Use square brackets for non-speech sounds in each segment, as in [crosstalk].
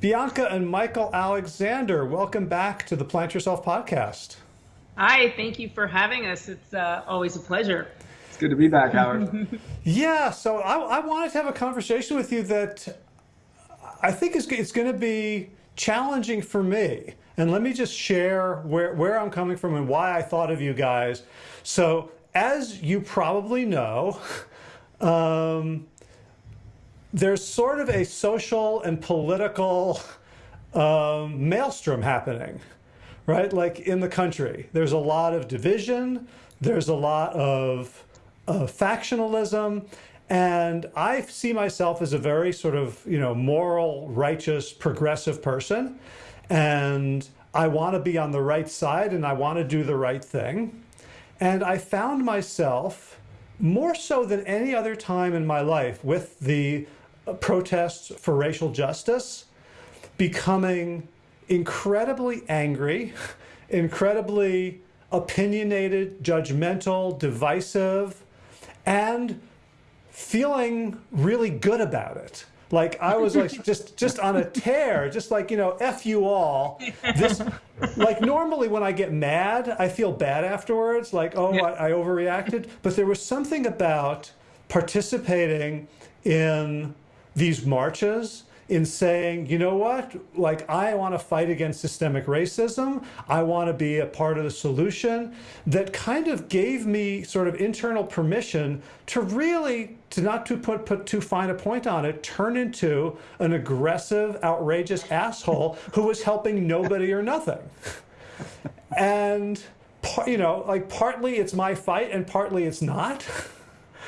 Bianca and Michael Alexander, welcome back to the Plant Yourself podcast. Hi, thank you for having us. It's uh, always a pleasure. It's good to be back, Howard. [laughs] yeah, so I, I, wanted to have a conversation with you that I think is it's going to be challenging for me. And let me just share where, where I'm coming from and why I thought of you guys. So, as you probably know, [laughs] um, there's sort of a social and political um, maelstrom happening, right? Like in the country, there's a lot of division, there's a lot of factionalism, and I see myself as a very sort of, you know, moral, righteous, progressive person. And I want to be on the right side and I want to do the right thing. And I found myself more so than any other time in my life with the protests for racial justice becoming incredibly angry, [laughs] incredibly opinionated, judgmental, divisive, and feeling really good about it. Like I was like [laughs] just just on a tear, just like you know, f you all. This like normally when I get mad, I feel bad afterwards. Like oh, yeah. I, I overreacted. But there was something about participating in these marches in saying, you know what, like I want to fight against systemic racism. I want to be a part of the solution that kind of gave me sort of internal permission to really, to not to put, put too fine a point on it, turn into an aggressive, outrageous asshole who was helping nobody or nothing. And, you know, like partly it's my fight and partly it's not. [laughs]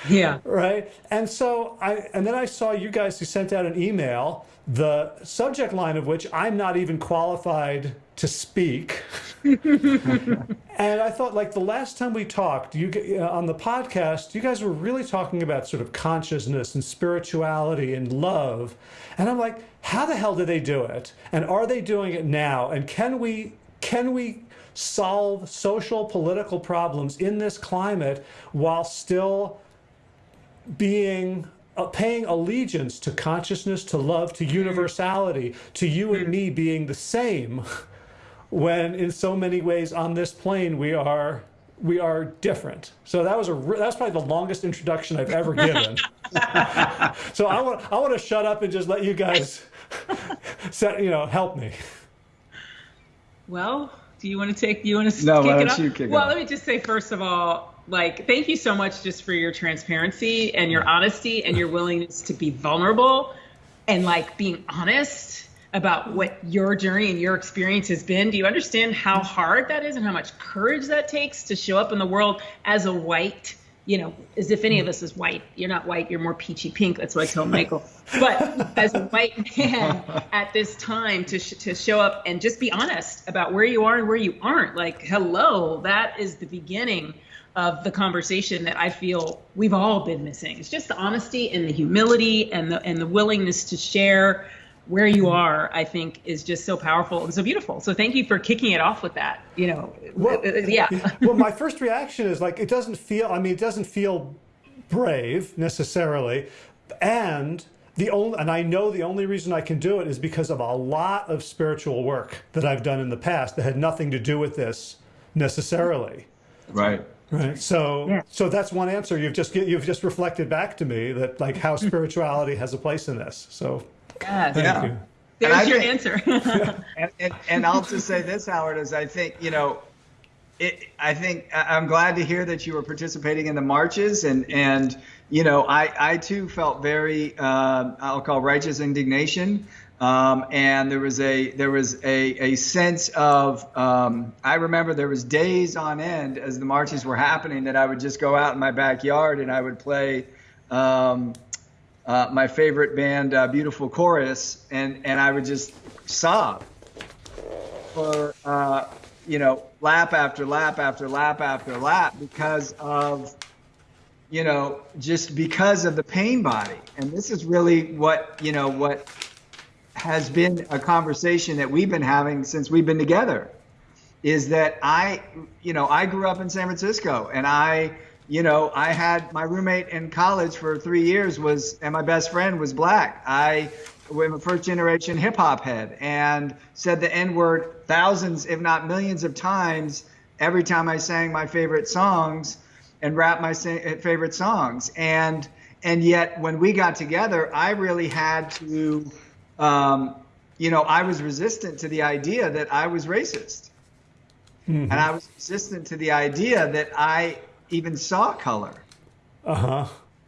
[laughs] Yeah. Right. And so I, and then I saw you guys who sent out an email, the subject line of which I'm not even qualified to speak. [laughs] and I thought, like the last time we talked, you uh, on the podcast, you guys were really talking about sort of consciousness and spirituality and love. And I'm like, how the hell do they do it? And are they doing it now? And can we can we solve social political problems in this climate while still being uh, paying allegiance to consciousness, to love, to universality, to you and me being the same, when in so many ways on this plane we are we are different. So that was a that's probably the longest introduction I've ever given. [laughs] so I want I want to shut up and just let you guys [laughs] set you know help me. Well, do you want to take? You want to no, kick why it off? You kick well, it let me just say first of all, like thank you so much just for your transparency and your honesty and your willingness to be vulnerable and like being honest about what your journey and your experience has been. Do you understand how hard that is and how much courage that takes to show up in the world as a white, you know, as if any of us is white. You're not white, you're more peachy pink. That's what I tell Michael. But as a white man at this time to, sh- to show up and just be honest about where you are and where you aren't. Like, hello, that is the beginning of the conversation that I feel we've all been missing. It's just the honesty and the humility and the and the willingness to share where you are, I think, is just so powerful and so beautiful. So thank you for kicking it off with that. You know, well, uh, uh, yeah. [laughs] well, my first reaction is like it doesn't feel. I mean, it doesn't feel brave necessarily, and the only and I know the only reason I can do it is because of a lot of spiritual work that I've done in the past that had nothing to do with this necessarily. Right. Right. So, yeah. so that's one answer. You've just you've just reflected back to me that like how spirituality has a place in this. So, yes. thank yeah. you. There's your think, answer. [laughs] and, and, and I'll just say this, Howard, is I think you know, it, I think I'm glad to hear that you were participating in the marches, and and you know, I I too felt very uh, I'll call righteous indignation um, and there was a there was a, a sense of um, I remember there was days on end as the marches were happening that I would just go out in my backyard and I would play um, uh, my favorite band uh, Beautiful Chorus and and I would just sob for uh, you know lap after lap after lap after lap because of you know just because of the pain body. And this is really what you know what has been a conversation that we've been having since we've been together is that I, you know, I grew up in San Francisco and I, you know, I had my roommate in college for three years was, and my best friend was black. I, I'm a first generation hip hop head and said the N word thousands, if not millions of times every time I sang my favorite songs and rap my favorite songs. And and yet when we got together, I really had to, um, you know, I was resistant to the idea that I was racist, mm-hmm. and I was resistant to the idea that I even saw color. Uh huh.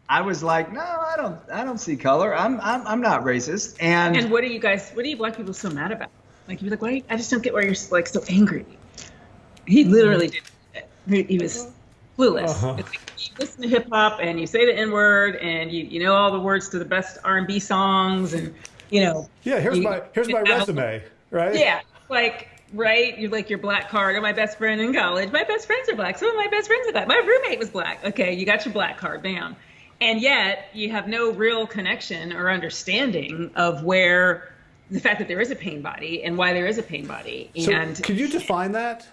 I was like, no, I don't, I don't see color. I'm, I'm, I'm not racist. And and what are you guys? What are you black people so mad about? Like you're like, why? I just don't get why you're like so angry. He literally did. He, he was clueless. Uh-huh. It's like you listen to hip hop and you say the N word and you, you know all the words to the best R and B songs and you know. Yeah, here's you, my here's my resume, right? Yeah, like right? You're like your black card. Or my best friend in college. My best friends are black. Some of my best friends are black. My roommate was black. Okay, you got your black card, bam. And yet you have no real connection or understanding of where the fact that there is a pain body and why there is a pain body. And so could you define that?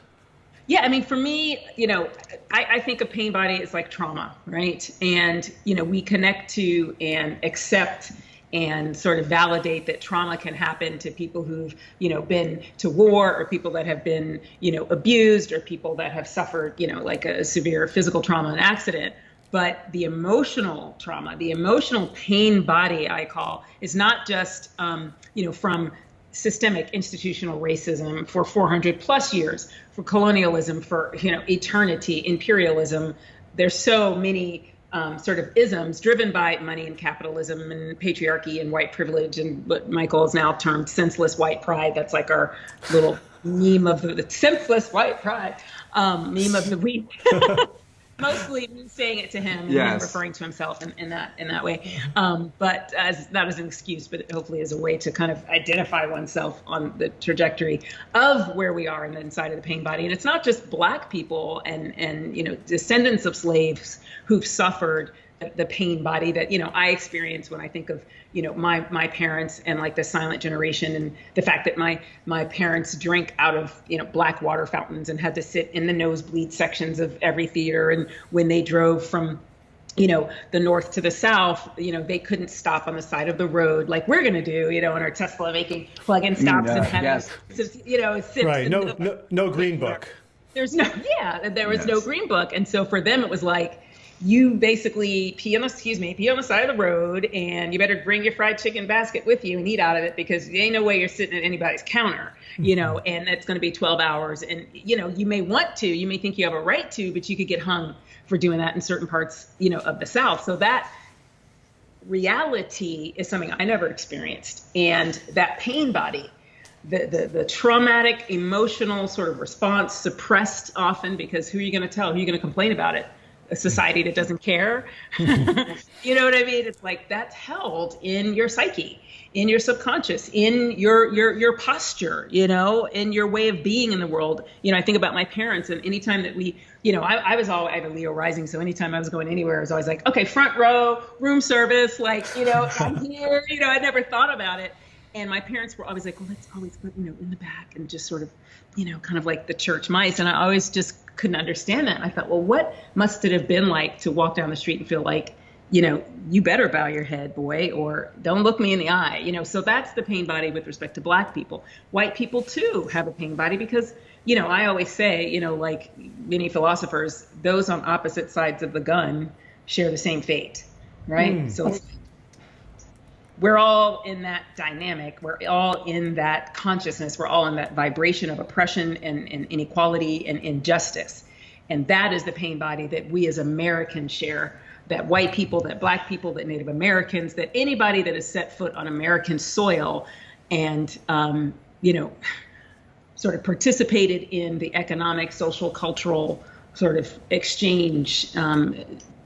Yeah, I mean, for me, you know, I, I think a pain body is like trauma, right? And, you know, we connect to and accept and sort of validate that trauma can happen to people who've you know been to war or people that have been you know abused or people that have suffered you know like a severe physical trauma and accident but the emotional trauma the emotional pain body i call is not just um, you know from systemic institutional racism for 400 plus years, for colonialism, for you know eternity, imperialism. There's so many um, sort of isms driven by money and capitalism and patriarchy and white privilege and what Michael has now termed senseless white pride. That's like our little meme of the, the senseless white pride um, meme of the week. [laughs] mostly saying it to him yes. and referring to himself in, in that in that way. Um, but as not as an excuse, but hopefully as a way to kind of identify oneself on the trajectory of where we are in the inside of the pain body. And it's not just black people and and you know descendants of slaves who've suffered the pain body that you know I experience when I think of you know my my parents and like the silent generation and the fact that my my parents drank out of you know black water fountains and had to sit in the nosebleed sections of every theater and when they drove from you know the north to the south you know they couldn't stop on the side of the road like we're going to do you know in our tesla making plug-in stops mm, uh, and having yes. you know right no, no no [laughs] green book there's no yeah there was yes. no green book and so for them it was like you basically pee on the excuse me pee on the side of the road and you better bring your fried chicken basket with you and eat out of it because there ain't no way you're sitting at anybody's counter you know mm-hmm. and it's going to be 12 hours. And you know you may want to you may think you have a right to but you could get hung for doing that in certain parts you know of the south. So that reality is something i never experienced. And that pain body the, the, the traumatic emotional sort of response suppressed often because who are you going to tell? Who are you going to complain about it a society that doesn't care. [laughs] you know what I mean? It's like that's held in your psyche, in your subconscious, in your your your posture, you know, in your way of being in the world. You know, I think about my parents, and anytime that we, you know, I, I was all I have a Leo rising, so anytime I was going anywhere, I was always like, okay, front row, room service, like you know, [laughs] I'm here. You know, I never thought about it. And my parents were always like, well, let's always put, you know, in the back and just sort of, you know, kind of like the church mice. And I always just couldn't understand that. And I thought, well, what must it have been like to walk down the street and feel like, you know, you better bow your head, boy, or don't look me in the eye. You know, so that's the pain body with respect to black people. White people too have a pain body because, you know, I always say, you know, like many philosophers, those on opposite sides of the gun share the same fate, right? Mm. So we're all in that dynamic. We're all in that consciousness. We're all in that vibration of oppression and, and, inequality and injustice. And that is the pain body that we as Americans share. That white people, that black people, that Native Americans, that anybody that has set foot on American soil and, um, you know, sort of participated in the economic, social, cultural sort of exchange um,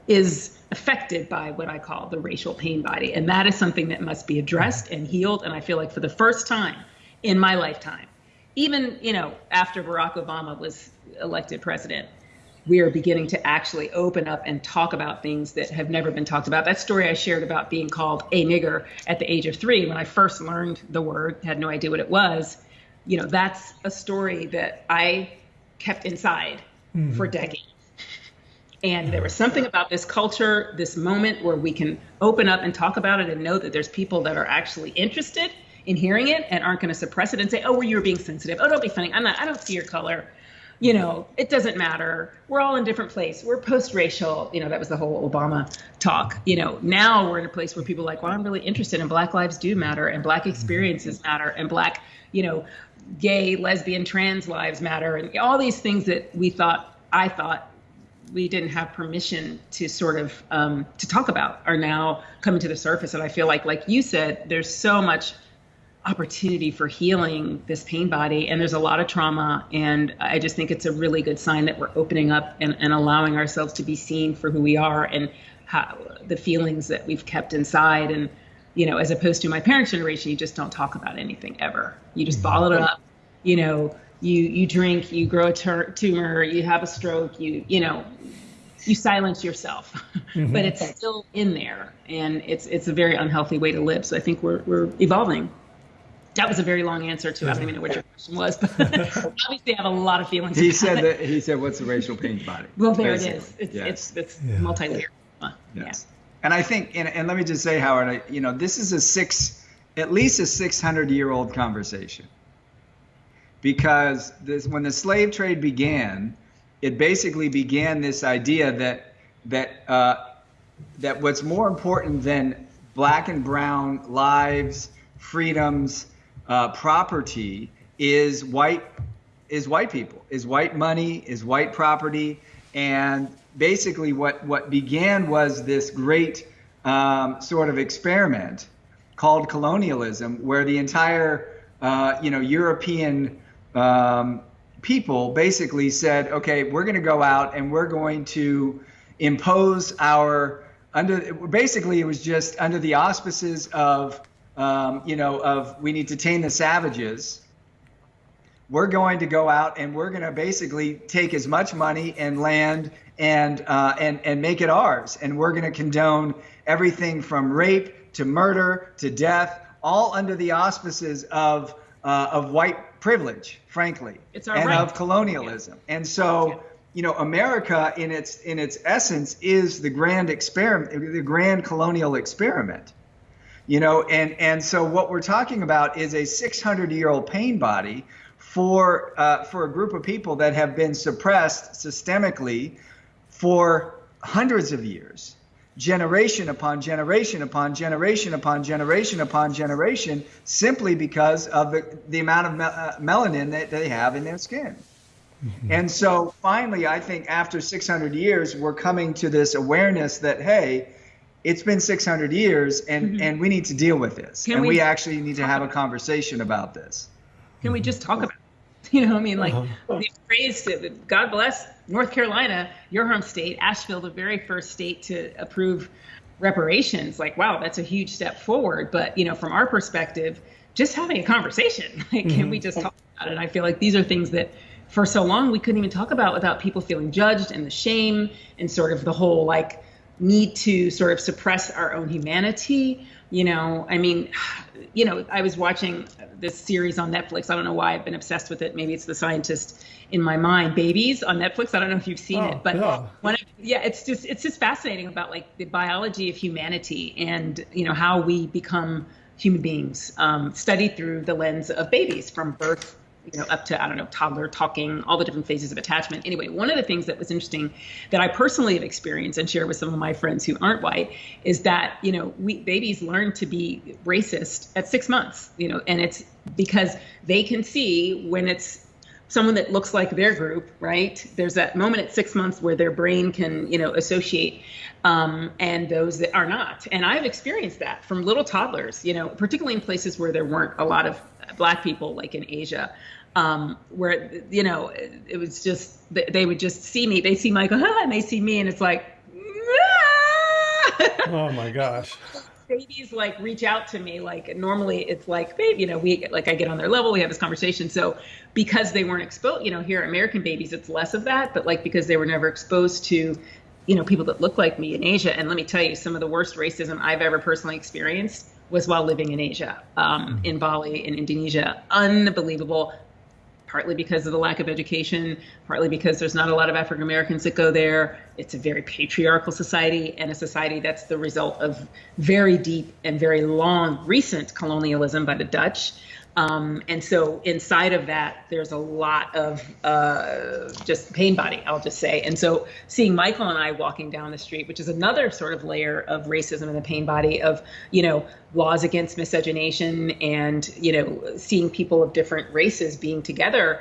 is affected by what I call the racial pain body. And that is something that must be addressed and healed. And I feel like for the first time in my lifetime, even, you know, after Barack Obama was elected president, we are beginning to actually open up and talk about things that have never been talked about. That story I shared about being called a nigger at the age of three, when I first learned the word, had no idea what it was, you know, that's a story that I kept inside mm. for decades And there was something about this culture, this moment where we can open up and talk about it and know that there's people that are actually interested in hearing it and aren't going to suppress it and say, "Oh, well, you were being sensitive. Oh, don't be funny. I'm not. I don't see your color." You know, it doesn't matter. We're all in different place. We're post-racial. You know, that was the whole Obama talk. You know, now we're in a place where people are like, "Well, I'm really interested in Black lives do matter and Black experiences matter and Black, you know, gay, lesbian, trans lives matter and all these things that we thought, I thought we didn't have permission to sort of um, to talk about are now coming to the surface. And i feel like like you said there's so much opportunity for healing this pain body and there's a lot of trauma. And i just think it's a really good sign that we're opening up and, and allowing ourselves to be seen for who we are and how the feelings that we've kept inside. And you know as opposed to my parents generation you just don't talk about anything ever. You just bottle it up you know you you drink you grow a tur- tumor you have a stroke you you know you silence yourself [laughs] mm-hmm. but it's still in there and it's it's a very unhealthy way to live so i think we're we're evolving that was a very long answer to I don't even know what your question was, but [laughs] obviously I have a lot of feelings. He said that he said, "What's the racial pain body?" Well, there basically. it is. It's yes. it's, it's yeah. multi-layered. Yes. Yeah. And I think, and, and let me just say, Howard, I, you know, this is a six, at least a 600 year old conversation, because this when the slave trade began, it basically began this idea that that uh, that what's more important than black and brown lives, freedoms uh, property is white is white people is white money is white property. And basically what what began was this great um, sort of experiment called colonialism where the entire uh, you know European um, people basically said okay we're going to go out and we're going to impose our under basically it was just under the auspices of um, you know, of we need to tame the savages. We're going to go out and we're going to basically take as much money and land and uh, and and make it ours. And we're going to condone everything from rape to murder to death, all under the auspices of uh, of white privilege, frankly, and right. of colonialism. Yeah. And so. Yeah you know, America in its in its essence is the grand experiment, the grand colonial experiment you know and and so what we're talking about is a 600 year old pain body for uh, for a group of people that have been suppressed systemically for hundreds of years generation upon generation upon generation upon generation upon generation simply because of the, the amount of me- uh, melanin that they have in their skin mm-hmm. and so finally i think after 600 years we're coming to this awareness that hey it's been 600 years and mm-hmm. and we need to deal with this Can and we, we, actually need to have a conversation about this Can we just talk about it? [laughs] you know i mean like uh-huh. the phrase god bless north carolina your home state asheville the very first state to approve reparations like wow that's a huge step forward but you know from our perspective just having a conversation [laughs] like mm-hmm. can we just talk about it i feel like these are things that for so long we couldn't even talk about without people feeling judged and the shame and sort of the whole like need to sort of suppress our own humanity. You know, I mean, you know, I was watching this series on Netflix. I don't know why I've been obsessed with it. Maybe it's the scientist in my mind, Babies on Netflix. I don't know if you've seen oh, it, but yeah. one of, yeah, it's just it's just fascinating about like the biology of humanity and you know how we become human beings, um, studied through the lens of babies from birth you know, up to, I don't know, toddler talking, all the different phases of attachment. Anyway, one of the things that was interesting that I personally have experienced and share with some of my friends who aren't white is that, you know, we babies learn to be racist at six months, you know, and it's because they can see when it's someone that looks like their group, right? There's that moment at six months where their brain can, you know, associate, um, and those that are not. And I've experienced that from little toddlers, you know, particularly in places where there weren't a lot of black people, like in Asia um, where you know it, it, was just they would just see me, they see Michael, ah, and they see me, and it's like, ah! oh my gosh. [laughs] Babies like reach out to me like normally it's like babe you know we like I get on their level we have this conversation so because they weren't exposed you know here American babies it's less of that but like because they were never exposed to you know people that look like me in Asia and let me tell you some of the worst racism I've ever personally experienced was while living in Asia, um, mm-hmm. in Bali, in Indonesia. Unbelievable partly because of the lack of education, partly because there's not a lot of African Americans that go there. It's a very patriarchal society and a society that's the result of very deep and very long recent colonialism by the Dutch. Um, and so inside of that, there's a lot of uh, just pain body, I'll just say. And so seeing Michael and I walking down the street, which is another sort of layer of racism in the pain body of, you know, laws against miscegenation and, you know, seeing people of different races being together,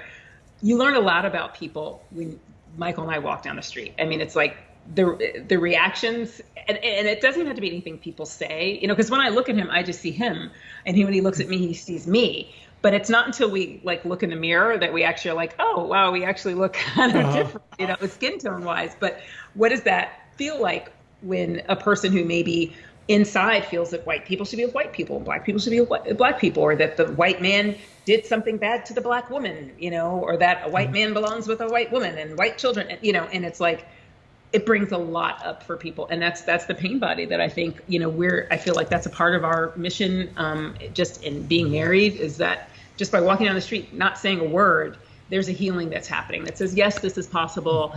you learn a lot about people when Michael and I walk down the street. I mean, it's like the the reactions and, and it doesn't have to be anything people say you know because when i look at him i just see him and he, when he looks at me he sees me but it's not until we like look in the mirror that we actually are like oh wow we actually look [laughs] kind of uh-huh. different you know skin tone wise but what does that feel like when a person who maybe inside feels that white people should be with white people and black people should be with black people or that the white man did something bad to the black woman you know or that a white mm-hmm. man belongs with a white woman and white children you know and it's like it brings a lot up for people. And that's that's the pain body that i think you know we're i feel like that's a part of our mission um, just in being married is that just by walking down the street not saying a word there's a healing that's happening that says yes this is possible.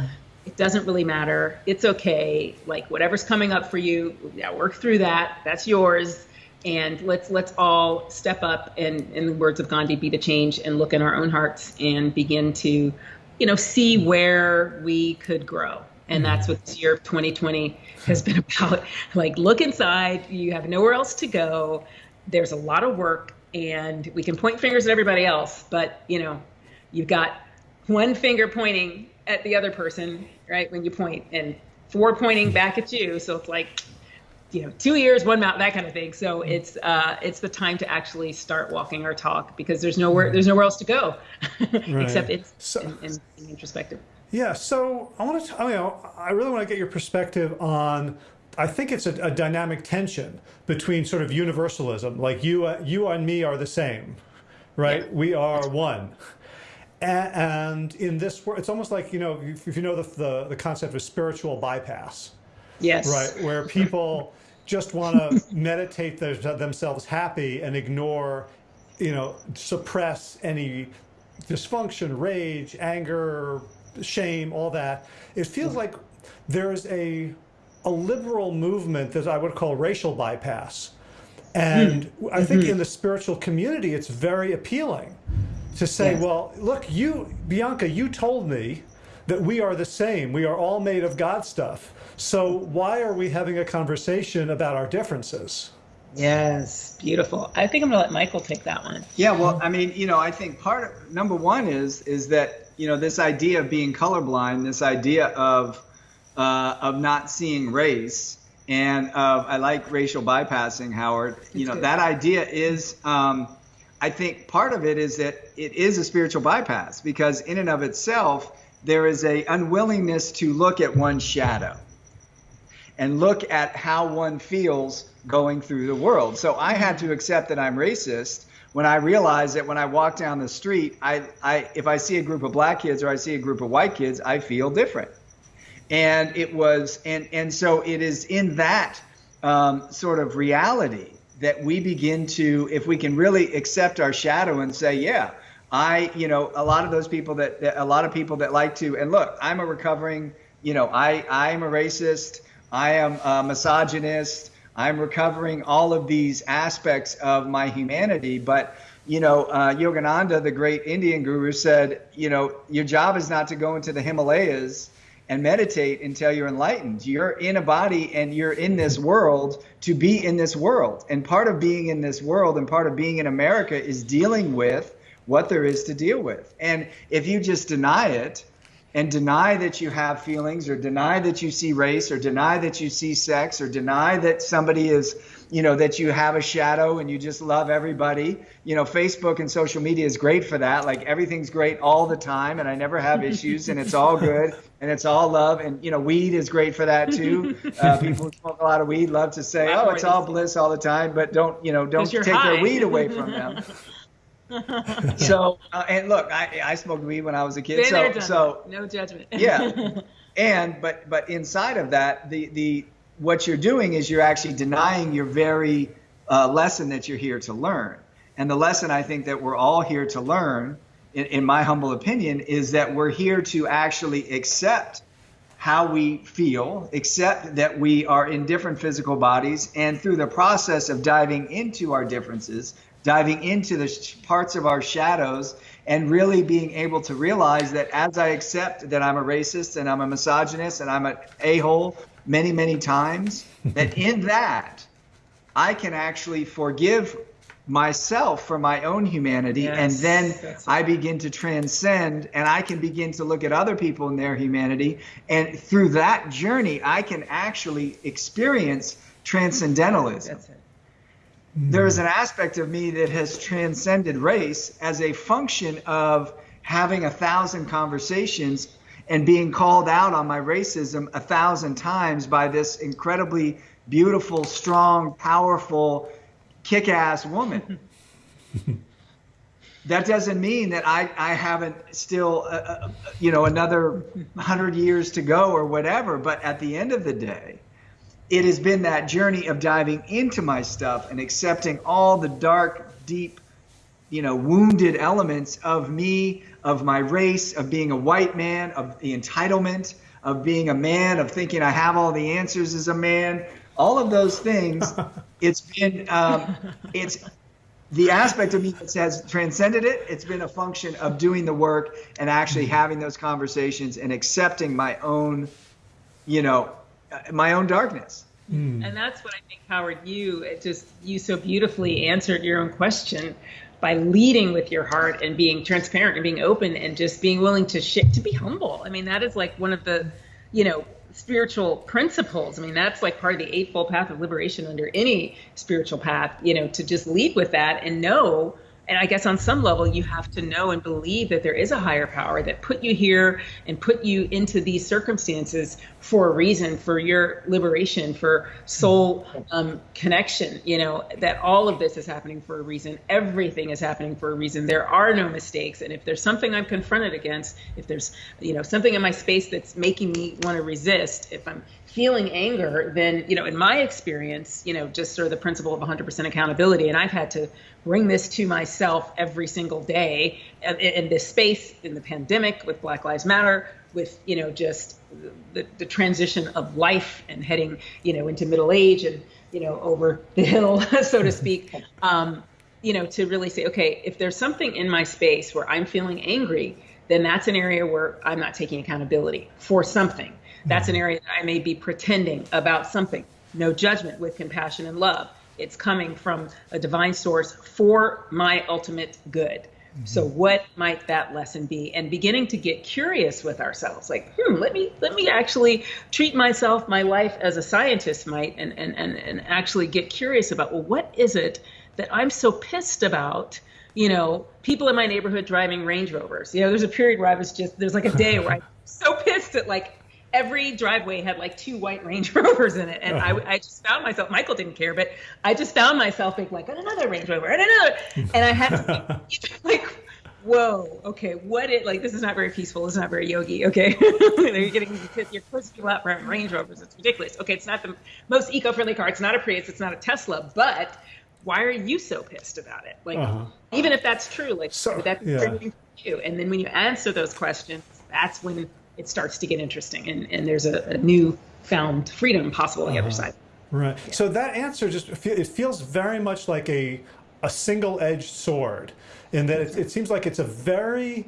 It doesn't really matter. It's okay. Like whatever's coming up for you yeah work through that. That's yours. And let's let's all step up and in the words of gandhi be the change and look in our own hearts and begin to you know see where we could grow and that's what this year of 2020 has been [laughs] about. Like look inside. You have nowhere else to go. There's a lot of work and we can point fingers at everybody else but you know you've got one finger pointing at the other person right when you point and four pointing back at you. So it's like you know two ears one mouth that kind of thing. So it's uh it's the time to actually start walking our talk because there's nowhere there's nowhere else to go. [laughs] Right. except it's so, in, in, in introspective yeah, so I want to, I, mean, I really want to get your perspective on. I think it's a, a dynamic tension between sort of universalism, like you, uh, you and me are the same, right? Yeah. We are one. And in this world, it's almost like you know, if you know the, the, the concept of spiritual bypass, yes, right, where people just want to [laughs] meditate their, themselves happy and ignore, you know, suppress any dysfunction, rage, anger, shame, all that. It feels like there's a, a liberal movement that I would call racial bypass. And mm. I think mm -hmm. in the spiritual community, it's very appealing to say, yes. well, look, you, Bianca, you told me that we are the same. We are all made of God stuff. So why are we having a conversation about our differences? Yes, beautiful. I think I'm gonna let Michael take that one. Yeah, well, I mean, you know, I think part of number one is is that you know, this idea of being colorblind, this idea of uh, of not seeing race, and of I like racial bypassing, Howard. You know, that idea is. Um, I think part of it is that it is a spiritual bypass because in and of itself there is a unwillingness to look at one's shadow and look at how one feels going through the world. So I had to accept that I'm racist when I realize that when I walk down the street, I, I, if I see a group of black kids or I see a group of white kids, I feel different. And it was, and, and so it is in that um, sort of reality that we begin to, if we can really accept our shadow and say, yeah, I, you know, a lot of those people that, that a lot of people that like to, and look, I'm a recovering, you know, I, I'm a racist, I am a misogynist, I'm recovering all of these aspects of my humanity. But, you know, uh, Yogananda, the great Indian guru, said, you know, your job is not to go into the Himalayas and meditate until you're enlightened. You're in a body and you're in this world to be in this world. And part of being in this world and part of being in America is dealing with what there is to deal with. And if you just deny it, and deny that you have feelings or deny that you see race or deny that you see sex or deny that somebody is you know that you have a shadow and you just love everybody. You know facebook and social media is great for that. Like everything's great all the time and i never have issues and it's all good [laughs] and it's all love. And you know weed is great for that too. Uh, people who smoke a lot of weed love to say oh it's all bliss all the time but don't you know don't take high. their weed away [laughs] from them [laughs] so uh, and look, I, I smoked weed when I was a kid. so so no judgment. [laughs] yeah, [laughs] and but but inside of that, the the what you're doing is you're actually denying your very uh, lesson that you're here to learn. And the lesson I think that we're all here to learn in, in my humble opinion, is that we're here to actually accept how we feel, accept that we are in different physical bodies, and through the process of diving into our differences, diving into the sh- parts of our shadows, and really being able to realize that as I accept that I'm a racist and I'm a misogynist and I'm an a hole many, many times, [laughs] that in that, I can actually forgive myself for my own humanity yes, and then I begin to transcend and I can begin to look at other people in their humanity. And through that journey I can actually experience transcendentalism. There is an aspect of me that has transcended race as a function of having a thousand conversations and being called out on my racism a thousand times by this incredibly beautiful, strong, powerful, kick ass woman. [laughs] that doesn't mean that I, I haven't still, uh, uh, you know, another hundred years to go or whatever. But at the end of the day, it has been that journey of diving into my stuff and accepting all the dark, deep, you know, wounded elements of me, of my race, of being a white man, of the entitlement, of being a man, of thinking I have all the answers as a man, all of those things. [laughs] it's been um, it's the aspect of me that has transcended it. It's been a function of doing the work and actually mm-hmm. having those conversations and accepting my own, you know, my own darkness. Mm. And that's what I think, Howard. You just you so beautifully answered your own question by leading with your heart and being transparent and being open and just being willing to shit to be humble. I mean, that is like one of the, you know, spiritual principles. I mean, that's like part of the eightfold path of liberation under any spiritual path, you know, to just lead with that and know and I guess on some level, you have to know and believe that there is a higher power that put you here and put you into these circumstances for a reason, for your liberation, for soul um, connection. You know, that all of this is happening for a reason. Everything is happening for a reason. There are no mistakes. And if there's something I'm confronted against, if there's, you know, something in my space that's making me want to resist, if I'm feeling anger, then, you know, in my experience, you know, just sort of the principle of 100% accountability, and I've had to bring this to myself every single day in, this space, in the pandemic, with Black Lives Matter, with, you know, just the, the transition of life and heading, you know, into middle age and, you know, over the hill, [laughs] so to speak. [laughs] Um, you know, to really say, okay, if there's something in my space where I'm feeling angry, then that's an area where I'm not taking accountability for something. That's an area that I may be pretending about something. No judgment with compassion and love. It's coming from a divine source for my ultimate good. Mm-hmm. So what might that lesson be? And beginning to get curious with ourselves, like, hmm, let me let me actually treat myself, my life as a scientist might, and and and, and actually get curious about, well, what is it that I'm so pissed about? You know, people in my neighborhood driving Range Rovers. You know, there's a period where I was just there's like a day where I'm [laughs] so pissed at like every driveway had like two white Range [laughs] Rovers in it, and. I, I just found myself. Michael didn't care, but I just found myself being like, another Range Rover, and another, [laughs] and I had to be [laughs] like. Whoa. Okay. What it like? This is not very peaceful. It's not very yogi. Okay. you're getting you're pushing people out from Range Rovers. It's ridiculous. Okay. It's not the most eco-friendly car. It's not a Prius. It's not a Tesla. But why are you so pissed about it? Like, uh-huh. even if that's true, like so, that's yeah. you. And then when you answer those questions, that's when it starts to get interesting and, and there's a, a new found freedom possible on the uh-huh. other side. Right. Yeah. So that answer just it feels very much like a a single-edged sword in that it, it seems like it's a very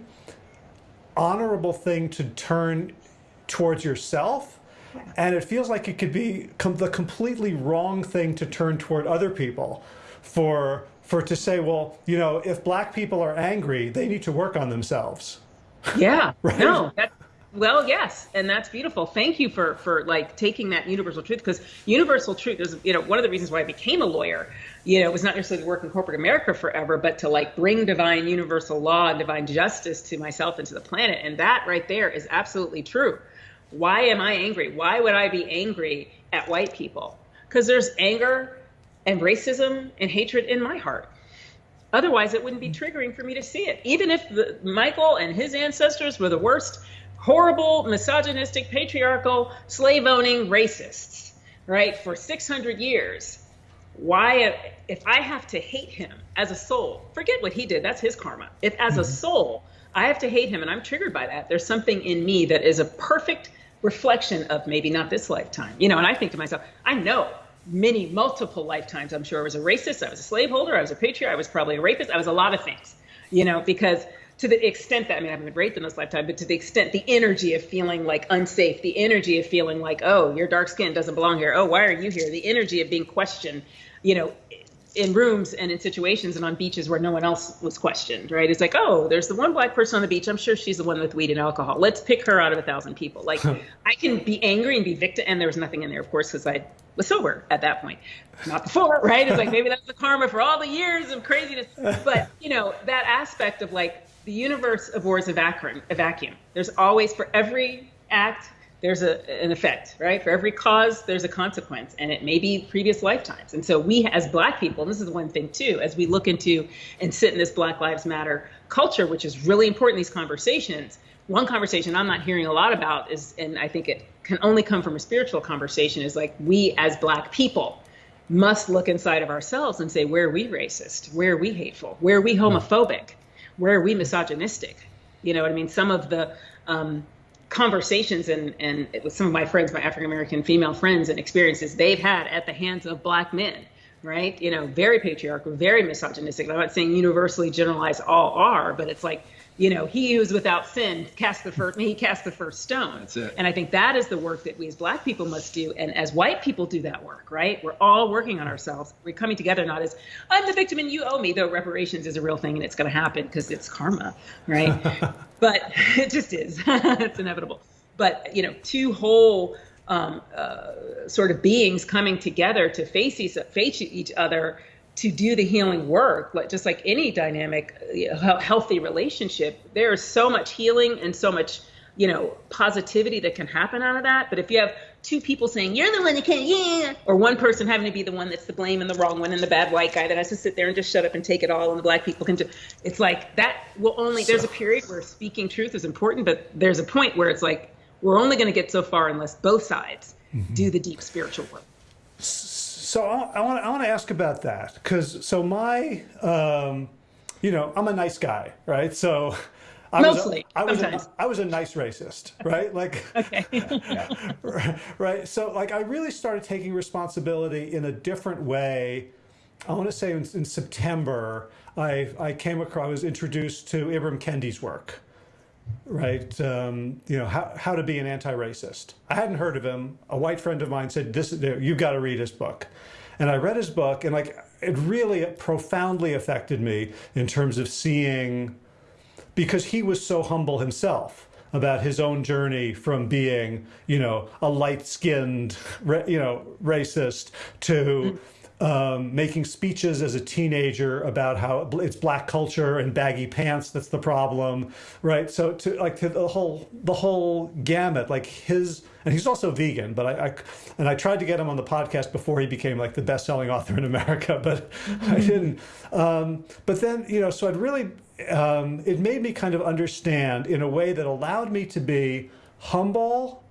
honorable thing to turn towards yourself and it feels like it could be com the completely wrong thing to turn toward other people for for to say well you know if black people are angry they need to work on themselves yeah [laughs] right? no that's well, yes, and that's beautiful. Thank you for for like taking that universal truth because universal truth is you know one of the reasons why I became a lawyer. You know, it was not necessarily to work in corporate America forever, but to like bring divine universal law and divine justice to myself and to the planet. And that right there is absolutely true. Why am I angry? Why would I be angry at white people? Because there's anger and racism and hatred in my heart. Otherwise, it wouldn't be triggering for me to see it. Even if the, Michael and his ancestors were the worst horrible, misogynistic, patriarchal, slave owning racists, right, for 600 years. why if I have to hate him as a soul, forget what he did, that's his karma. If as a mm-hmm. soul I have to hate him and I'm triggered by that, there's something in me that is a perfect reflection of maybe not this lifetime. You know, and I think to myself, I know many multiple lifetimes I'm sure I was a racist, I was a slaveholder, I was a patriot, I was probably a rapist, I was a lot of things. You know, because to the extent that I mean I haven't been raped in this lifetime, but to the extent the energy of feeling like unsafe, the energy of feeling like, oh, your dark skin doesn't belong here. Oh, why are you here? The energy of being questioned, you know, in rooms and in situations and on beaches where no one else was questioned, right? It's like, oh, there's the one black person on the beach. I'm sure she's the one with weed and alcohol. Let's pick her out of a thousand people. Like, I can be angry and be victim, and there was nothing in there, of course, because I was sober at that point, not before, right? It's like maybe that's the karma for all the years of craziness. But you know, that aspect of like the universe abhors a vacuum. A vacuum. There's always for every act there's a, an effect, right? For every cause, there's a consequence, and it may be previous lifetimes. And so, we as Black people, and this is one thing too, as we look into and sit in this Black Lives Matter culture, which is really important these conversations. One conversation I'm not hearing a lot about is, and I think it can only come from a spiritual conversation, is like we as Black people must look inside of ourselves and say, where are we racist? Where are we hateful? Where are we hmm. homophobic? Where are we misogynistic? You know what I mean? Some of the um, conversations and and with some of my friends, my African American female friends, and experiences they've had at the hands of black men, right? You know, very patriarchal, very misogynistic. I'm not saying universally generalized all are, but it's like you know, he who is without sin cast the first he cast the first stone. That's it. And I think that is the work that we as black people must do. And as white people do that work, right? We're all working on ourselves. We're coming together not as I'm the victim and you owe me, though reparations is a real thing and it's gonna happen because it's karma, right? [laughs] but [laughs] it just is. [laughs] it's inevitable. But you know, two whole um, uh, sort of beings coming together to face each, face each other to do the healing work, like just like any dynamic, healthy relationship, there is so much healing and so much, you know, positivity that can happen out of that. But if you have two people saying you're the one that can't, yeah, or one person having to be the one that's the blame and the wrong one and the bad white guy that has to sit there and just shut up and take it all, and the black people can do, it's like that will only. There's a period where speaking truth is important, but there's a point where it's like we're only going to get so far unless both sides mm-hmm. do the deep spiritual work. So I, want I want to ask about that because so my um, you know I'm a nice guy, right? So I Mostly, was a, I was a, I was a nice racist, right? Like, [laughs] okay, [laughs] right. So like I really started taking responsibility in a different way. I want to say in, in September, I I came across I was introduced to Ibram Kendi's work right? Um, you know, how, how to be an anti-racist. I hadn't heard of him. A white friend of mine said, this, you've got to read his book. And I read his book and like, it really profoundly affected me in terms of seeing, because he was so humble himself about his own journey from being, you know, a light-skinned, you know, racist to um, making speeches as a teenager about how it's black culture and baggy pants that's the problem, right? So to like to the whole the whole gamut, like his and he's also vegan, but I, I and I tried to get him on the podcast before he became like the best selling author in America, [laughs] but I didn't. Um, but then you know, so I'd really um, it made me kind of understand in a way that allowed me to be humble.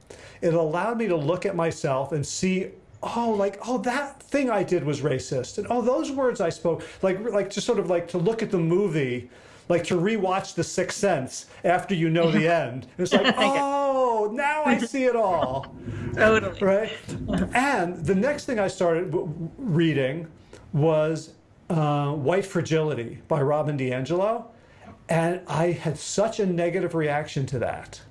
It allowed me to look at myself and see oh, like, oh, that thing I did was racist. And oh, those words I spoke, like, like just sort of like to look at the movie, like to rewatch The Sixth Sense after you know the [laughs] end. And it's like, [laughs] oh, now I see it all. [laughs] totally. Right? And the next thing I started reading was uh, White Fragility by Robin DiAngelo. And I had such a negative reaction to that.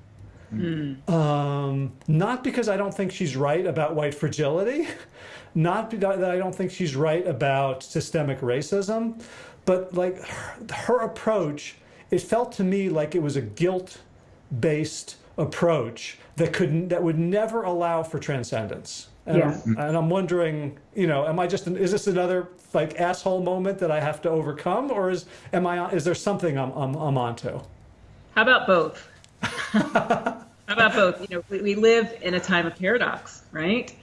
Mm. Um, not because I don't think she's right about white fragility, [laughs] not that I don't think she's right about systemic racism, but like her, her approach, it felt to me like it was a guilt-based approach that could that would never allow for transcendence. And, yeah. I'm, and I'm wondering, you know, am I just an, is this another like asshole moment that I have to overcome, or is am I is there something I'm I'm, I'm onto? How about both? How about both? You know, we, we, live in a time of paradox, right?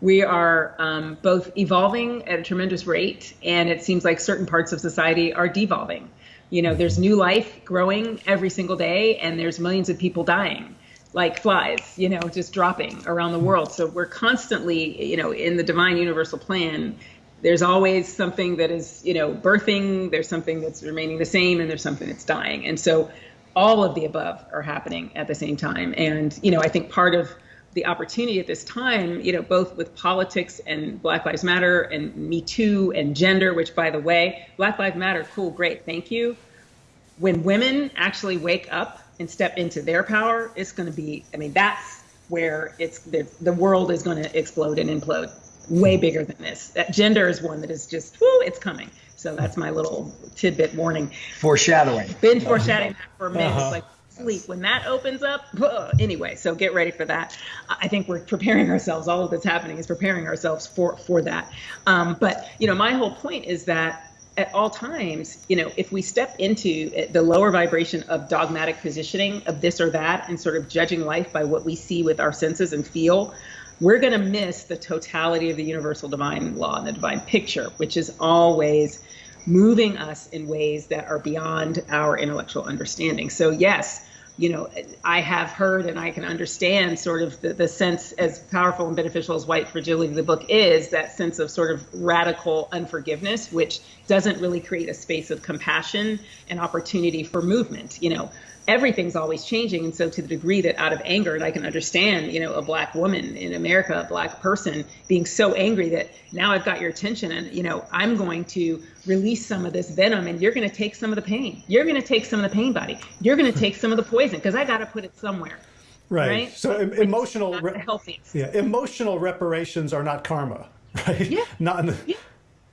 We are um, both evolving at a tremendous rate, and it seems like certain parts of society are devolving. You know, there's new life growing every single day, and there's millions of people dying like flies, you know, just dropping around the world. So we're constantly, you know, in the divine universal plan, there's always something that is, you know, birthing, there's something that's remaining the same, and there's something that's dying. And so all of the above are happening at the same time. And, you know, I think part of the opportunity at this time, you know, both with politics and Black Lives Matter and Me Too and gender, which by the way, Black Lives Matter, cool, great, thank you. When women actually wake up and step into their power, it's going to be, I mean, that's where it's the, the world is going to explode and implode way bigger than this. That gender is one that is just, whoo, it's coming. So that's my little tidbit warning. Foreshadowing. Been foreshadowing that for minutes. Uh-huh. Like sleep when that opens up. Anyway, so get ready for that. I think we're preparing ourselves. All of that's happening is preparing ourselves for for that. Um, but you know, my whole point is that at all times, you know, if we step into the lower vibration of dogmatic positioning of this or that and sort of judging life by what we see with our senses and feel, we're going to miss the totality of the universal divine law and the divine picture, which is always moving us in ways that are beyond our intellectual understanding. So, yes, you know, I have heard and I can understand sort of the, the sense as powerful and beneficial as White Fragility, the book is, that sense of sort of radical unforgiveness, which doesn't really create a space of compassion and opportunity for movement. You know, everything's always changing. And so to the degree that out of anger, and I can understand, you know, a black woman in America, a black person being so angry that now I've got your attention and, you know, I'm going to release some of this venom and you're going to take some of the pain. You're going to take some of the pain, buddy. You're going to take some of the poison because I got to put it somewhere. Right. right? So emotional, re- yeah, emotional reparations are not karma, [laughs] right? Yeah. not yeah.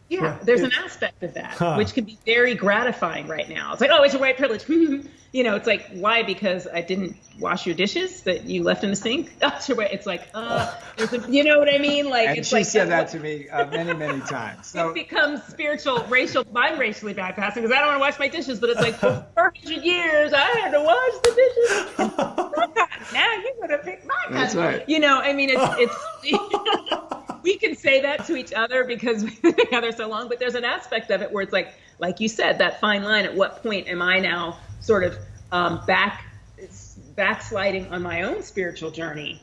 Yeah, there's an aspect of that huh. which can be very gratifying right now. It's like, oh, it's a white privilege. [laughs] Mm-hmm. You know, it's like, why? Because I didn't wash your dishes that you left in the sink. [laughs] It's like, uh, there's a, you know what I mean? Like, and it's she like, said that to me uh, many, many [laughs] times. So it becomes spiritual, racial. I'm racially bypassing because I don't want to wash my dishes, but it's like for [laughs] 400 years I had to wash the dishes. now you're gonna pick my cotton. That's right. You know, I mean, it's it's. we can say that to each other because we've been together so long, but there's an aspect of it where it's like, like you said, that fine line. At what point am I now sort of um, back backsliding on my own spiritual journey?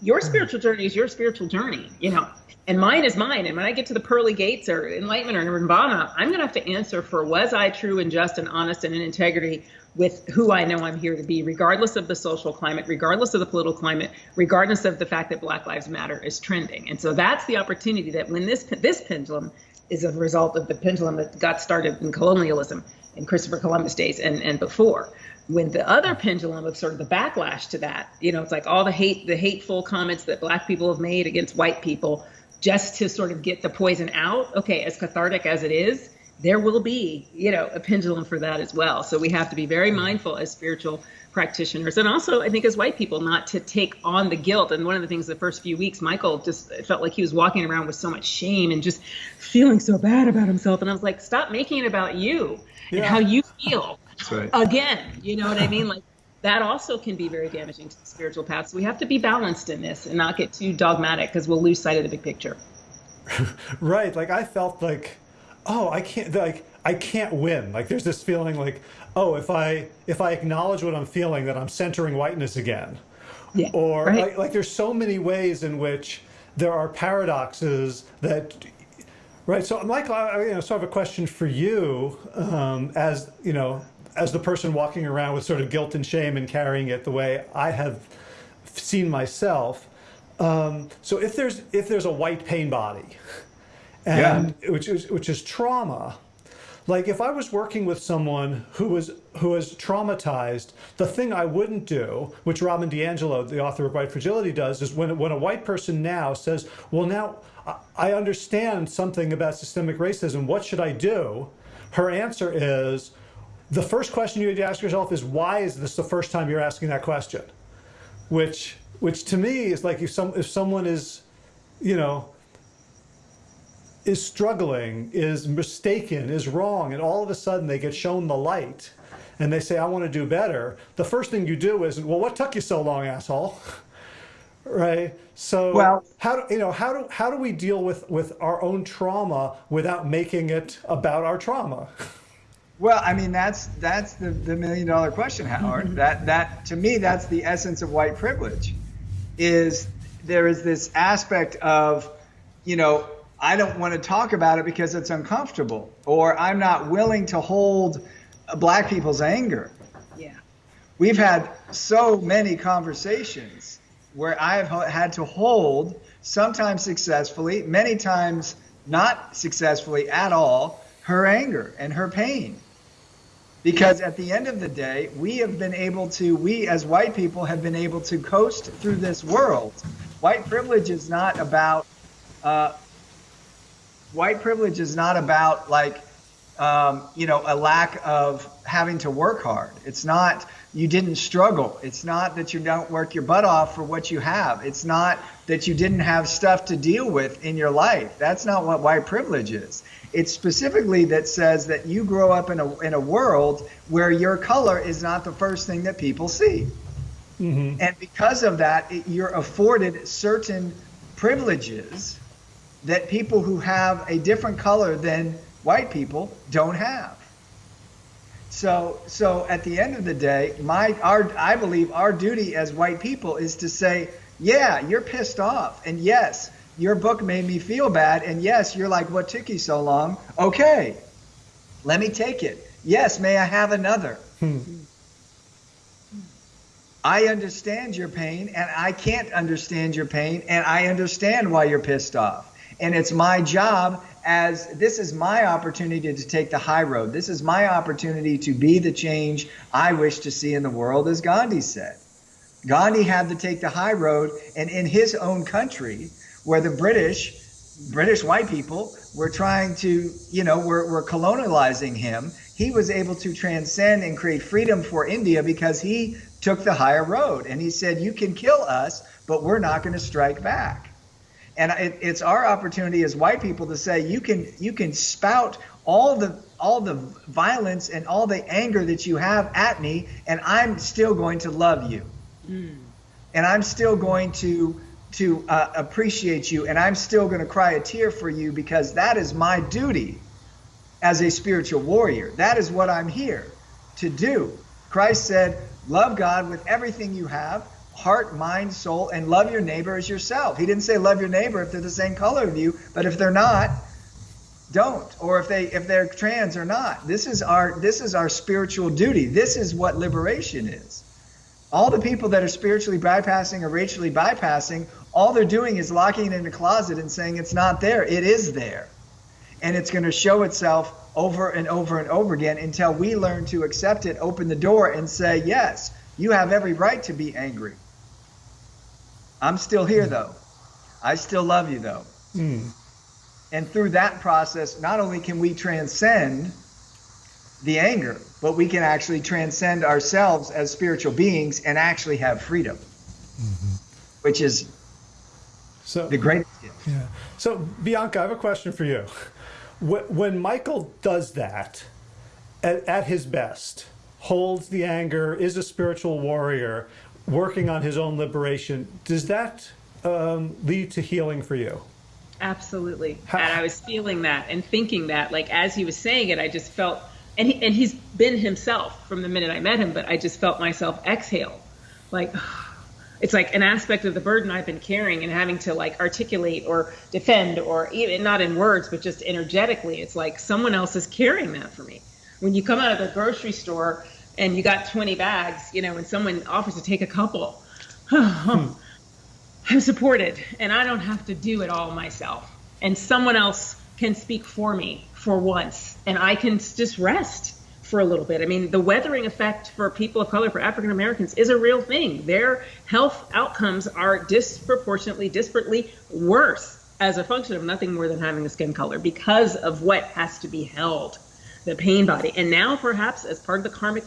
Your mm-hmm. spiritual journey is your spiritual journey, you know, and mine is mine. And when I get to the pearly gates or enlightenment or nirvana, I'm going to have to answer for was I true and just and honest and in integrity with who I know I'm here to be, regardless of the social climate, regardless of the political climate, regardless of the fact that Black Lives Matter is trending. And so that's the opportunity that when this this pendulum is a result of the pendulum that got started in colonialism in Christopher Columbus days and, and before. When the other pendulum of sort of the backlash to that, you know, it's like all the hate, the hateful comments that black people have made against white people just to sort of get the poison out. Okay, as cathartic as it is, there will be, you know, a pendulum for that as well. So we have to be very mindful as spiritual practitioners and also I think as white people not to take on the guilt. And one of the things the first few weeks, Michael just felt like he was walking around with so much shame and just feeling so bad about himself. And I was like, stop making it about you yeah. and how you feel. Right. Again, you know what I mean? Like that also can be very damaging to the spiritual path. So we have to be balanced in this and not get too dogmatic because we'll lose sight of the big picture. [laughs] right. Like I felt like oh, I can't like I can't win. Like there's this feeling like, oh, if I if I acknowledge what I'm feeling, that I'm centering whiteness again. Yeah, or right. like, like there's so many ways in which there are paradoxes that right so michael i you know, sort of a question for you um, as you know as the person walking around with sort of guilt and shame and carrying it the way i have seen myself um, so if there's if there's a white pain body and yeah. which is which is trauma. Like if I was working with someone who was who was traumatized, the thing I wouldn't do, which Robin DiAngelo, the author of White Fragility, does, is when when a white person now says, "Well, now I understand something about systemic racism. What should I do?" Her answer is, the first question you need to ask yourself is, "Why is this the first time you're asking that question?" Which which to me is like if some if someone is, you know, is struggling, is mistaken, is wrong, and all of a sudden they get shown the light and they say, I want to do better, the first thing you do is, well, what took you so long, asshole? [laughs] right? So well, how do you know how do how do we deal with with our own trauma without making it about our trauma? [laughs] Well, I mean that's that's the, the million dollar question, Howard. Mm-hmm. that that to me that's the essence of white privilege, is there is this aspect of, you know, I don't want to talk about it because it's uncomfortable, or I'm not willing to hold black people's anger. Yeah. We've had so many conversations where I've had to hold, sometimes successfully, many times not successfully at all, her anger and her pain. Because at the end of the day, we have been able to, we as white people have been able to coast through this world. White privilege is not about, uh, white privilege is not about like, um, you know, a lack of having to work hard. It's not you didn't struggle. It's not that you don't work your butt off for what you have. It's not that you didn't have stuff to deal with in your life. That's not what white privilege is. It's specifically that says that you grow up in a in a world where your color is not the first thing that people see. Mm-hmm. And because of that, it, you're afforded certain privileges that people who have a different color than white people don't have. So, so at the end of the day, my our I believe our duty as white people is to say, yeah, you're pissed off, and yes, your book made me feel bad, and yes, you're like, what took you so long? Okay, let me take it. Yes, may I have another? Hmm. I understand your pain, and I can't understand your pain, and I understand why you're pissed off. And it's my job as this is my opportunity to take the high road. This is my opportunity to be the change I wish to see in the world, as Gandhi said. Gandhi had to take the high road, and in his own country, where the British, British white people, were trying to, you know, were, were colonializing him, he was able to transcend and create freedom for India because he took the higher road. And he said, You can kill us, but we're not going to strike back. And it, it's our opportunity as white people to say you can you can spout all the all the violence and all the anger that you have at me, and I'm still going to love you, mm. and I'm still going to to uh, appreciate you, and I'm still going to cry a tear for you because that is my duty as a spiritual warrior. That is what I'm here to do. Christ said, "Love God with everything you have." Heart, mind, soul, and love your neighbor as yourself. He didn't say love your neighbor if they're the same color of you, but if they're not, don't. Or if they if they're trans or not. This is our this is our spiritual duty. This is what liberation is. All the people that are spiritually bypassing or racially bypassing, all they're doing is locking it in a closet and saying it's not there. It is there. And it's going to show itself over and over and over again until we learn to accept it, open the door, and say, Yes, you have every right to be angry. I'm still here though. I still love you though. Mm. And through that process, not only can we transcend the anger, but we can actually transcend ourselves as spiritual beings and actually have freedom, mm-hmm. which is so the greatest gift. Yeah. So Bianca, I have a question for you. When Michael does that at, at his best, holds the anger, is a spiritual warrior, working on his own liberation, does that um, lead to healing for you? Absolutely. How? And I was feeling that and thinking that, like as he was saying it, I just felt, and he, and he's been himself from the minute I met him, but I just felt myself exhale, like. [sighs] It's like an aspect of the burden I've been carrying and having to like articulate or defend or even not in words, but just energetically. It's like someone else is carrying that for me. When you come out of the grocery store and you got 20 bags, you know, and someone offers to take a couple, hmm. [sighs] I'm supported and I don't have to do it all myself. And someone else can speak for me for once and I can just rest for a little bit. I mean, the weathering effect for people of color, for African Americans, is a real thing. Their health outcomes are disproportionately, disparately worse as a function of nothing more than having a skin color because of what has to be held the pain body. And now, perhaps, as part of the karmic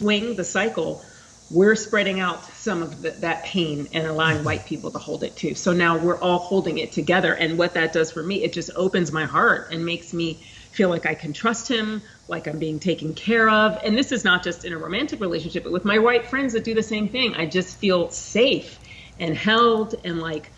swing the cycle, we're spreading out some of the, that pain and allowing mm-hmm. white people to hold it too. So now we're all holding it together. And what that does for me, it just opens my heart and makes me feel like I can trust him, like I'm being taken care of. And this is not just in a romantic relationship, but with my white friends that do the same thing. I just feel safe and held and like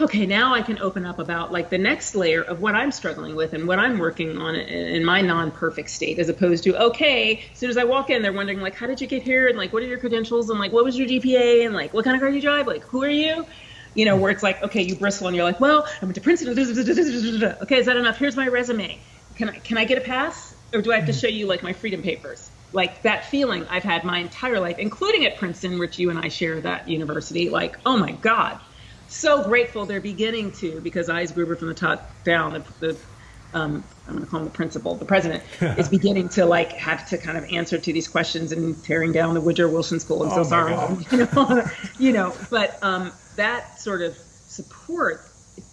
okay, now I can open up about like the next layer of what I'm struggling with and what I'm working on in my non-perfect state, as opposed to okay, as soon as I walk in, they're wondering like, how did you get here, and like, what are your credentials, and like, what was your GPA, and like, what kind of car do you drive, like, who are you? you know, where it's like, okay, you bristle and you're like, well, I went to Princeton. Okay, is that enough? Here's my resume. Can I can I get a pass, or do I have to mm-hmm. show you like my freedom papers? Like that feeling I've had my entire life, including at Princeton, which you and I share that university. Like, oh my God, so grateful they're beginning to because Eisgruber from the top down, the, the um, I'm going to call him the principal, the president, [laughs] is beginning to like have to kind of answer to these questions and tearing down the Woodrow Wilson School. I'm so Oh, sorry, [laughs] you know, you know. But um, that sort of support,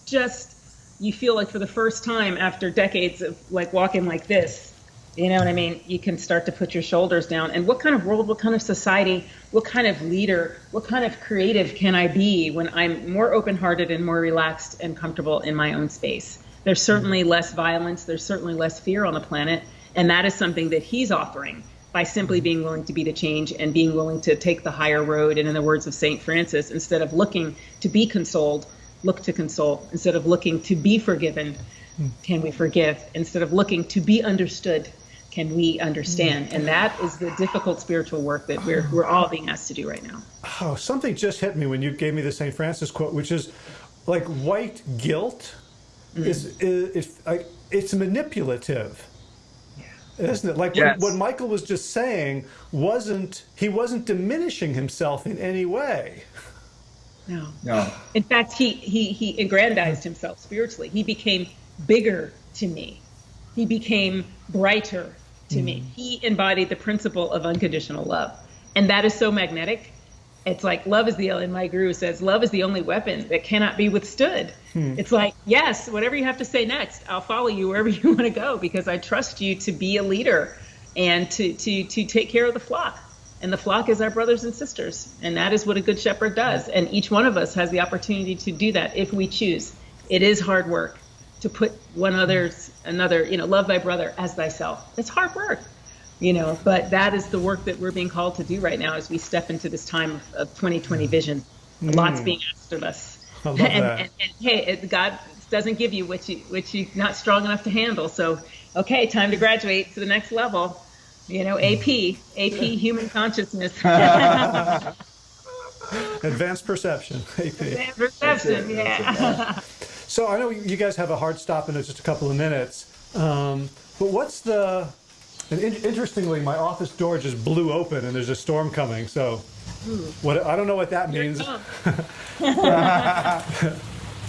just you feel like for the first time after decades of like walking like this, you know what I mean? You can start to put your shoulders down. And what kind of world, what kind of society, what kind of leader, what kind of creative can I be when I'm more open hearted and more relaxed and comfortable in my own space? There's certainly mm-hmm. less violence, there's certainly less fear on the planet. And that is something that he's offering by simply mm-hmm. being willing to be the change and being willing to take the higher road. And in the words of St. Francis, instead of looking to be consoled, look to console. Instead of looking to be forgiven, hmm. can we forgive? Instead of looking to be understood, can we understand? Mm-hmm. And that is the difficult spiritual work that we're, we're all being asked to do right now. Oh, something just hit me when you gave me the St. Francis quote, which is like white guilt mm. is, is, is like it's manipulative. Isn't it? Like Yes. what, what Michael was just saying wasn't he wasn't diminishing himself in any way. No. No. In fact, he, he, he aggrandized himself spiritually. He became bigger to me. He became brighter to me. Hmm. He embodied the principle of unconditional love. And that is so magnetic. It's like love is the, and my guru says, love is the only weapon that cannot be withstood. Hmm. It's like, yes, whatever you have to say next, I'll follow you wherever [laughs] you want to go because I trust you to be a leader and to, to, to take care of the flock. And the flock is our brothers and sisters. And that is what a good shepherd does. And each one of us has the opportunity to do that if we choose. It is hard work to put one other's, another, you know, love thy brother as thyself. It's hard work, you know, but that is the work that we're being called to do right now as we step into this time of, of 2020 vision. Mm. Lots being asked of us. I love [laughs] and, that. and, and hey, it, God doesn't give you what you what you're not strong enough to handle. So, okay, time to graduate to the next level. You know, AP, AP, human consciousness, [laughs] [laughs] Advanced perception. AP. advanced perception. Yeah. So I know you guys have a hard stop in just a couple of minutes, um, but what's the? And in, interestingly, my office door just blew open, and there's a storm coming. So, what I don't know what that means. [laughs]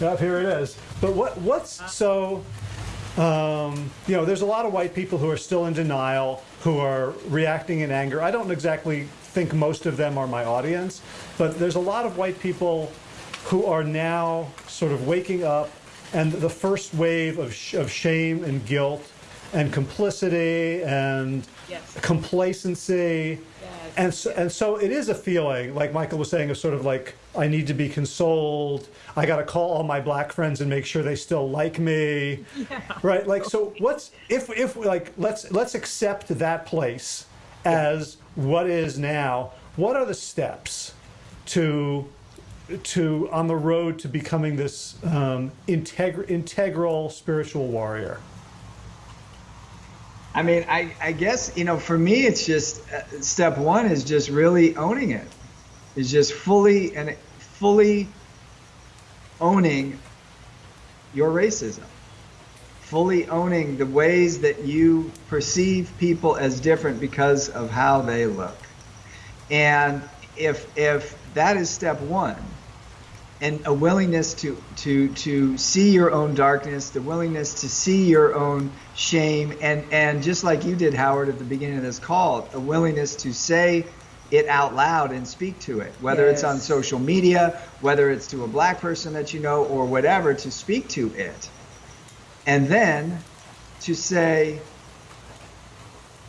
Yep, here it is. But what what's so? Um, you know, there's a lot of white people who are still in denial, who are reacting in anger. I don't exactly think most of them are my audience, but there's a lot of white people who are now sort of waking up, and the first wave of, sh- of shame and guilt and complicity and Yes. complacency. Yes. And so, and so it is a feeling, like Michael was saying, of sort of like, I need to be consoled. I got to call all my black friends and make sure they still like me. [laughs] Right? Like, so what's, if, if like, let's, let's accept that place as what is now. What are the steps to, to, on the road to becoming this um, integ- integral spiritual warrior? I mean, I, I guess, you know, for me, it's just uh, step one is just really owning it. Is just fully and fully owning your racism. Fully owning the ways that you perceive people as different because of how they look. And if if that is step one, and a willingness to to to see your own darkness, the willingness to see your own shame, and and just like you did, Howard, at the beginning of this call, a willingness to say it out loud and speak to it, whether it's on social media, whether it's to a black person that you know, or whatever, to speak to it, and then to say,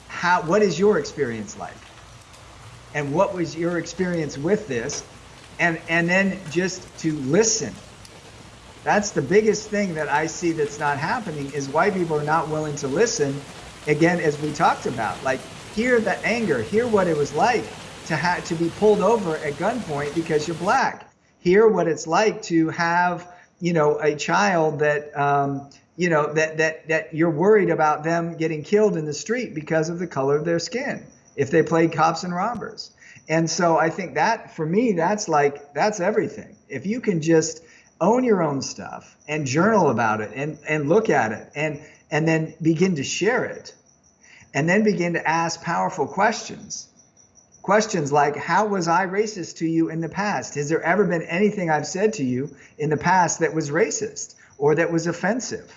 how what is your experience like, and what was your experience with this, and and then just to listen. That's the biggest thing that i see that's not happening is white people are not willing to listen again as we talked about. Like hear the anger. Hear what it was like to have to be pulled over at gunpoint because you're black. Hear what it's like to have you know a child that um, you know that that that you're worried about them getting killed in the street because of the color of their skin if they played cops and robbers. And so I think that for me, that's like, that's everything. If you can just own your own stuff and journal about it and, and look at it and, and then begin to share it and then begin to ask powerful questions. Questions like, How was I racist to you in the past? Has there ever been anything I've said to you in the past that was racist or that was offensive?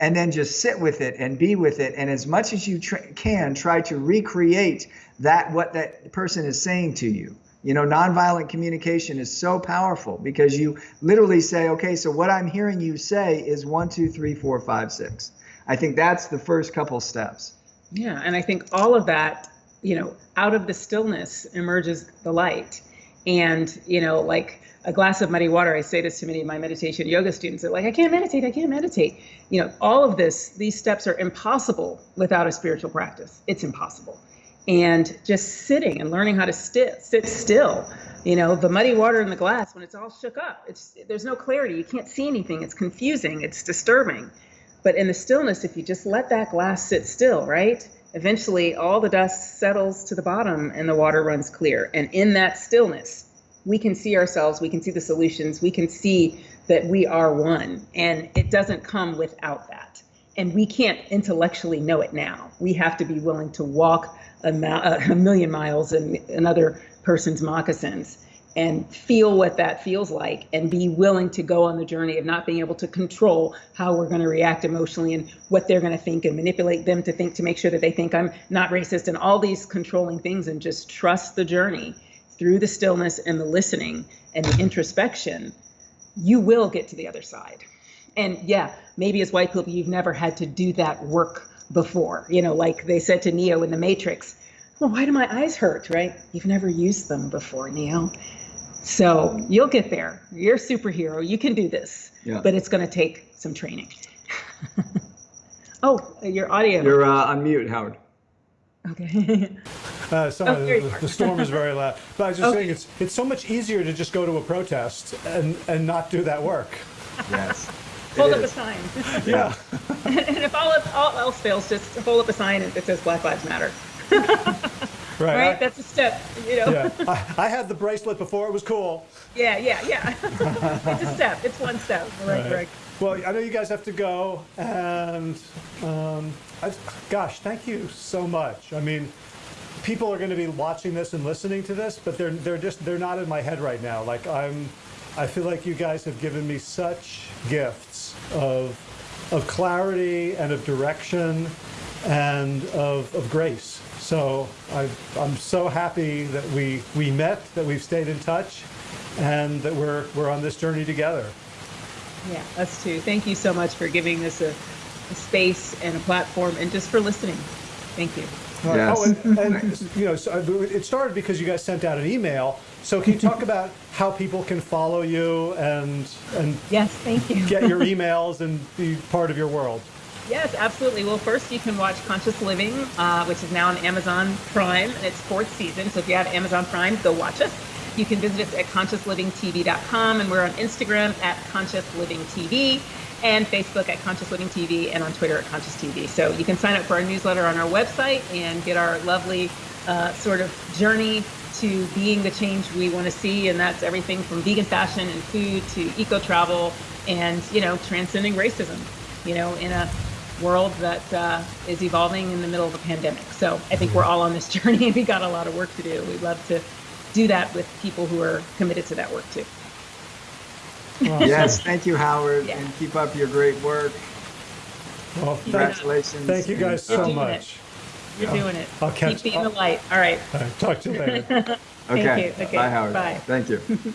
And then just sit with it and be with it. And as much as you tr- can, try to recreate that, what that person is saying to you. You know, nonviolent communication is so powerful because you literally say, okay, so what I'm hearing you say is one, two, three, four, five, six. I think that's the first couple steps. Yeah, and I think all of that, you know, out of the stillness emerges the light. And, you know, like a glass of muddy water, I say this to many of my meditation yoga students. They're like, I can't meditate, I can't meditate. You know, all of this, these steps are impossible without a spiritual practice. It's impossible. And just sitting and learning how to sit, sit still. You know, the muddy water in the glass when it's all shook up. It's there's no clarity. You can't see anything. It's confusing. It's disturbing. But in the stillness, if you just let that glass sit still, right? Eventually, all the dust settles to the bottom and the water runs clear. And in that stillness, we can see ourselves, we can see the solutions, we can see that we are one. And it doesn't come without that. And we can't intellectually know it now. We have to be willing to walk a, a million miles in another person's moccasins and feel what that feels like and be willing to go on the journey of not being able to control how we're going to react emotionally and what they're going to think and manipulate them to think to make sure that they think I'm not racist and all these controlling things and just trust the journey through the stillness and the listening and the introspection you will get to the other side and yeah maybe as white people you've never had to do that work before you know like they said to neo in the matrix well why do my eyes hurt right you've never used them before neo so you'll get there. You're a superhero. You can do this. Yeah. But it's going to take some training. [laughs] oh, your audio. You're uh, on mute, Howard. Okay. [laughs] uh, sorry, oh, the, the, storm is very loud. But I was just okay. saying, it's it's so much easier to just go to a protest and and not do that work. Yes. [laughs] hold up a sign. yeah. [laughs] and if all, all else fails, just hold up a sign that says Black Lives Matter. [laughs] Right. right? I, That's a step, you know. Yeah. I, I, had the bracelet before it was cool. Yeah, yeah, yeah. it's a step. It's one step. Right, right. Well, I know you guys have to go, and um, I, gosh, thank you so much. I mean, people are going to be watching this and listening to this, but they're they're just they're not in my head right now. Like I'm, I feel like you guys have given me such gifts of of clarity and of direction and of, of grace. So I, am so happy that we, we met, that we've stayed in touch, and that we're, we're on this journey together. Yeah, us too. Thank you so much for giving this a, a space and a platform and just for listening. Thank you. Yes. Oh, and, and you know, so uh, it started because you guys sent out an email. So can you [laughs] talk about how people can follow you and and yes, thank you. get your [laughs] emails and be part of your world? Yes, absolutely. Well, first you can watch Conscious Living, uh, which is now on Amazon Prime, and it's fourth season. So if you have Amazon Prime, go watch us. You can visit us at consciouslivingtv.com, and we're on Instagram at Conscious Living TV, and Facebook at Conscious Living TV, and on Twitter at Conscious TV. So you can sign up for our newsletter on our website and get our lovely uh, sort of journey to being the change we want to see, and that's everything from vegan fashion and food to eco travel, and you know, transcending racism. You know, in a world that uh, is evolving in the middle of a pandemic. So I think we're all on this [laughs] journey and we got a lot of work to do. We'd love to do that with people who are committed to that work too. Yes, thank you, Howard, yeah. and keep up your great work. Well, Congratulations. Thank you guys so much. It. You're doing it. I'll catch Keep being the light. All right. All right. Talk to you later. [laughs] okay. You. okay. Bye, Howard. Bye. Thank you. [laughs]